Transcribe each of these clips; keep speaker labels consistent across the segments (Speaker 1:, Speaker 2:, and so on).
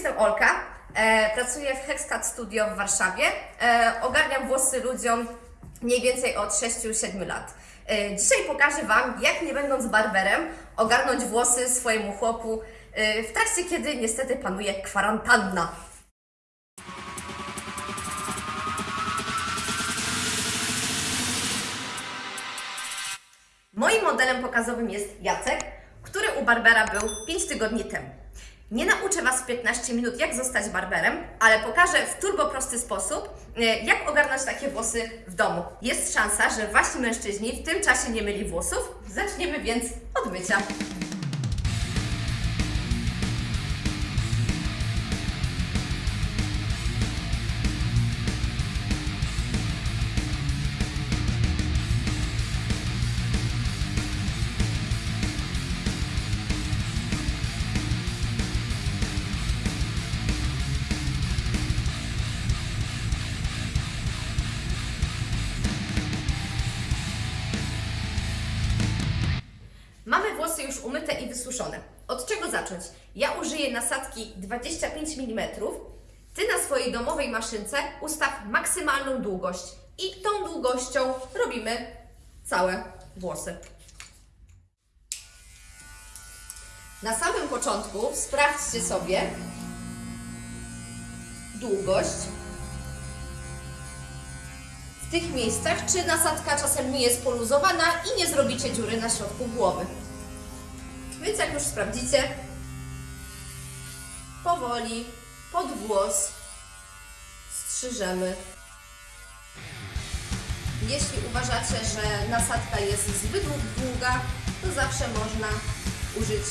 Speaker 1: jestem Olka, e, pracuję w Hexcat Studio w Warszawie. E, ogarniam włosy ludziom mniej więcej od 6-7 lat. E, dzisiaj pokażę Wam, jak nie będąc barberem, ogarnąć włosy swojemu chłopu e, w trakcie, kiedy niestety panuje kwarantanna. Moim modelem pokazowym jest Jacek, który u Barbera był 5 tygodni temu. Nie nauczę Was w 15 minut, jak zostać barberem, ale pokażę w turbo prosty sposób, e, jak ogarnąć takie włosy w domu. Jest szansa, że Wasi mężczyźni w tym czasie nie myli włosów. Zaczniemy więc od mycia. Umyte i wysuszone. Od czego zacząć? Ja użyję nasadki 25 mm. Ty na swojej domowej maszynce ustaw maksymalną długość i tą długością robimy całe włosy. Na samym początku sprawdźcie sobie długość w tych miejscach, czy nasadka czasem nie jest poluzowana i nie zrobicie dziury na środku głowy. Więc jak już sprawdzicie, powoli pod włos strzyżemy. Jeśli uważacie, że nasadka jest zbyt długa, to zawsze można użyć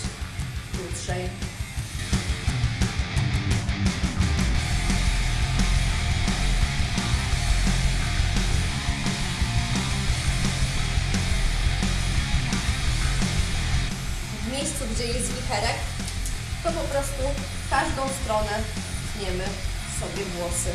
Speaker 1: krótszej. Miejscu, gdzie jest wicherek, to po prostu w każdą stronę tniemy sobie włosy.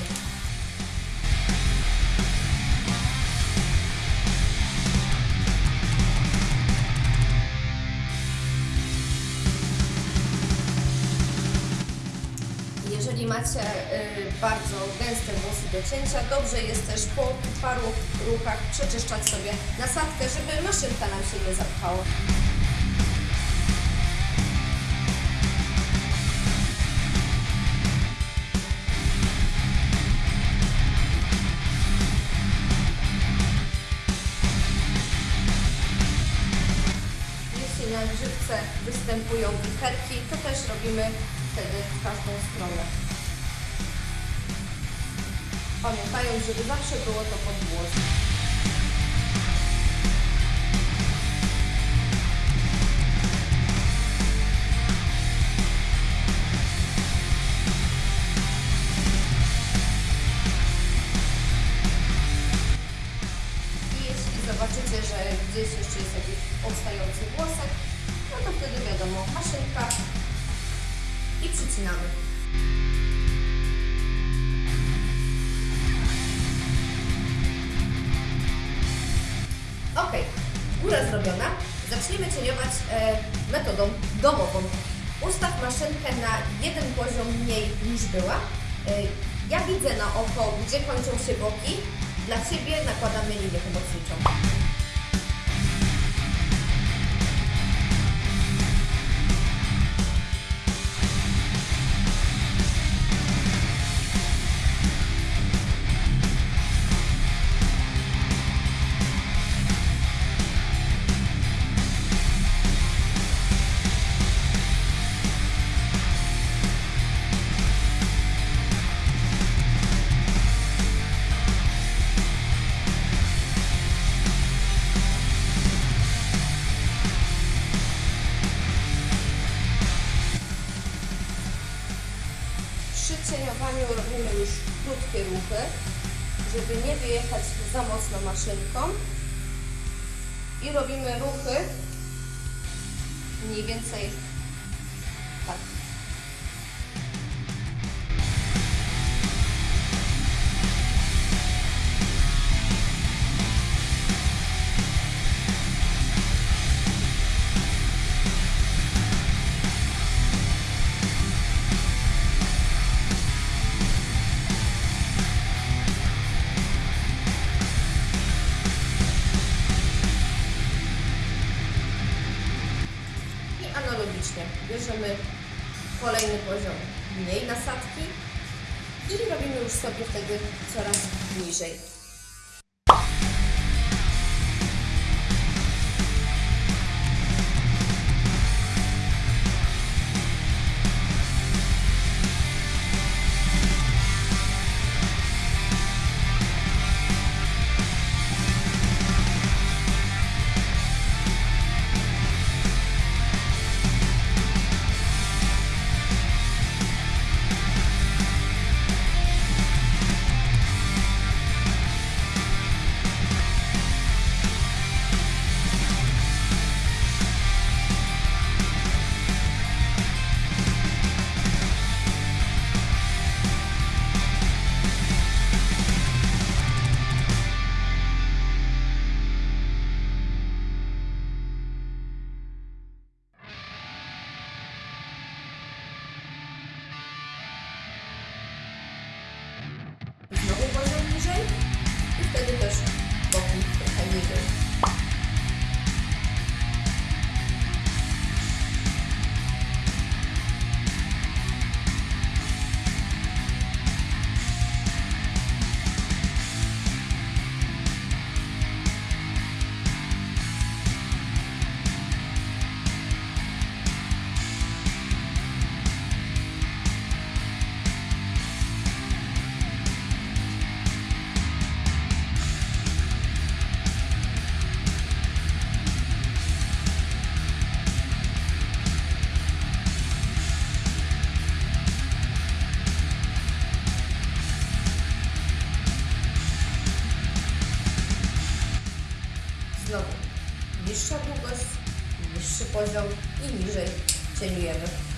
Speaker 1: Jeżeli macie y, bardzo gęste włosy do cięcia, dobrze jest też po paru ruchach przeczyszczać sobie nasadkę, żeby maszynka nam się nie zapchała. Robimy wtedy w każdą stronę. Pamiętając, żeby zawsze było to pod włos. Zobaczycie, że gdzieś jeszcze jest jakiś odstający włosek, no to wtedy wiadomo, maszynka i przycinamy. Ok, góra zrobiona. Zaczniemy cieniować e, metodą domową. Ustaw maszynkę na jeden poziom mniej niż była. E, ja widzę na oko, gdzie kończą się boki. Dla Ciebie nakładamy linię pomocniczą. Przy cieniowaniu robimy już krótkie ruchy, żeby nie wyjechać za mocno maszynką. I robimy ruchy mniej więcej tworzymy kolejny poziom mniej nasadki i robimy już sobie wtedy coraz niżej. Poziom i niżej cieniujemy.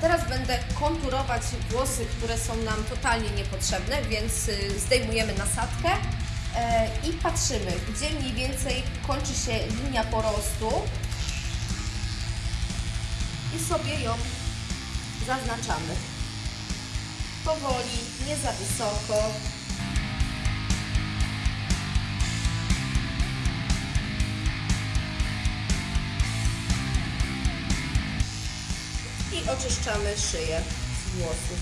Speaker 1: Teraz będę konturować włosy, które są nam totalnie niepotrzebne, więc y, zdejmujemy nasadkę e, i patrzymy, gdzie mniej więcej kończy się linia porostu i sobie ją zaznaczamy. Powoli, nie za wysoko. Oczyszczamy szyję z włosów.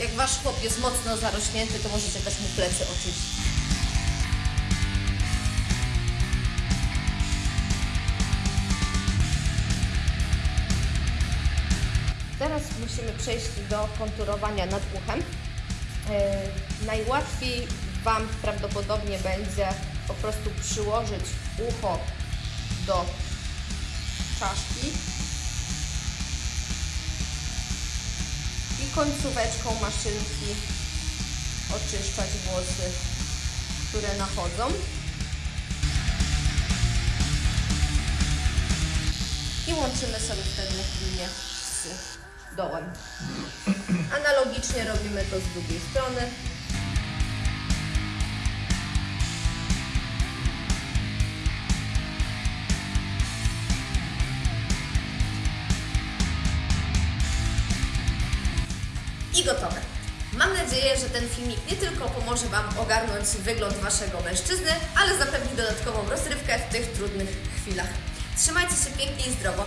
Speaker 1: Jak Wasz chłop jest mocno zarośnięty, to możecie też mu plecy oczyścić. Teraz musimy przejść do konturowania nad uchem. Yy, najłatwiej Wam prawdopodobnie będzie po prostu przyłożyć ucho do czaszki i końcóweczką maszynki oczyszczać włosy, które nachodzą. I łączymy sobie wtedy linię z dołem. Analogicznie robimy to z drugiej strony. I gotowe. Mam nadzieję, że ten filmik nie tylko pomoże Wam ogarnąć wygląd Waszego mężczyzny, ale zapewni dodatkową rozrywkę w tych trudnych chwilach. Trzymajcie się pięknie i zdrowo.